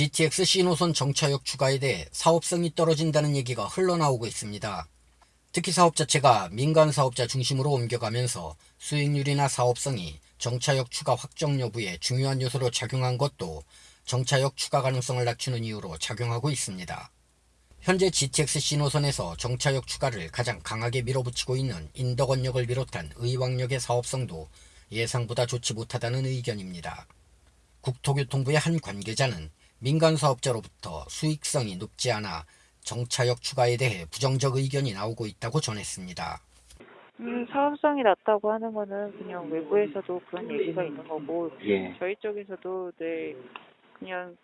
GTX C노선 정차역 추가에 대해 사업성이 떨어진다는 얘기가 흘러나오고 있습니다. 특히 사업 자체가 민간 사업자 중심으로 옮겨가면서 수익률이나 사업성이 정차역 추가 확정 여부에 중요한 요소로 작용한 것도 정차역 추가 가능성을 낮추는 이유로 작용하고 있습니다. 현재 GTX C노선에서 정차역 추가를 가장 강하게 밀어붙이고 있는 인덕원역을 비롯한 의왕역의 사업성도 예상보다 좋지 못하다는 의견입니다. 국토교통부의 한 관계자는 민간 사업자로부터 수익성이 높지 않아 정차역 추가에 대해 부정적 의견이 나오고 있다고 전했습니다. 음, 사업성이 낮다고 하는 거는 그냥 외부에서도 그런 얘기가 있는 거고 예. 저희 쪽에서도 네 그냥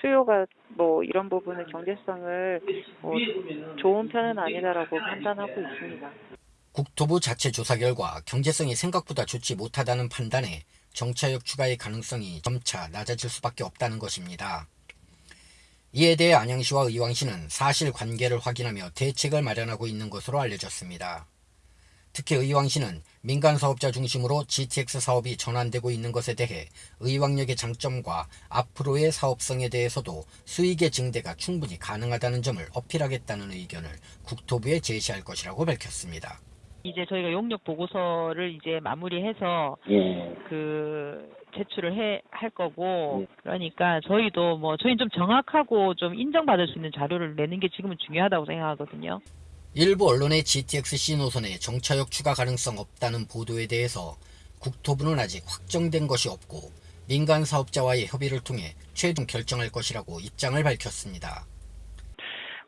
수요가 뭐 이런 부분은 경제성을 뭐 좋은 편은 아니다라고 판단하고 있습니다. 국토부 자체 조사 결과 경제성이 생각보다 좋지 못하다는 판단에 정차역 추가의 가능성이 점차 낮아질 수밖에 없다는 것입니다. 이에 대해 안양시와 의왕시는 사실관계를 확인하며 대책을 마련하고 있는 것으로 알려졌습니다. 특히 의왕시는 민간 사업자 중심으로 GTX 사업이 전환되고 있는 것에 대해 의왕역의 장점과 앞으로의 사업성에 대해서도 수익의 증대가 충분히 가능하다는 점을 어필하겠다는 의견을 국토부에 제시할 것이라고 밝혔습니다. 이제 저희가 용역 보고서를 이제 마무리해서 예. 그 제출을 해 할 거고 예. 그러니까 저희도 뭐 저희는 좀 정확하고 좀 인정받을 수 있는 자료를 내는 게 지금은 중요하다고 생각하거든요. 일부 언론의 GTX C 노선에 정차역 추가 가능성 없다는 보도에 대해서 국토부는 아직 확정된 것이 없고 민간 사업자와의 협의를 통해 최종 결정할 것이라고 입장을 밝혔습니다.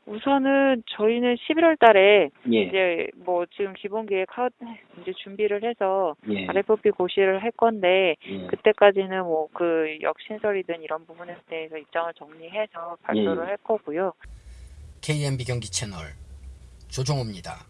우선은 저희는 11월 달에 예. 이제 뭐 지금 기본 계획 하 이제 준비를 해서 예. RFP 고시를 할 건데 예. 그때까지는 뭐 그 역신설이든 이런 부분에 대해서 입장을 정리해서 발표를 예. 할 거고요. KMB 경기 채널 조종호입니다.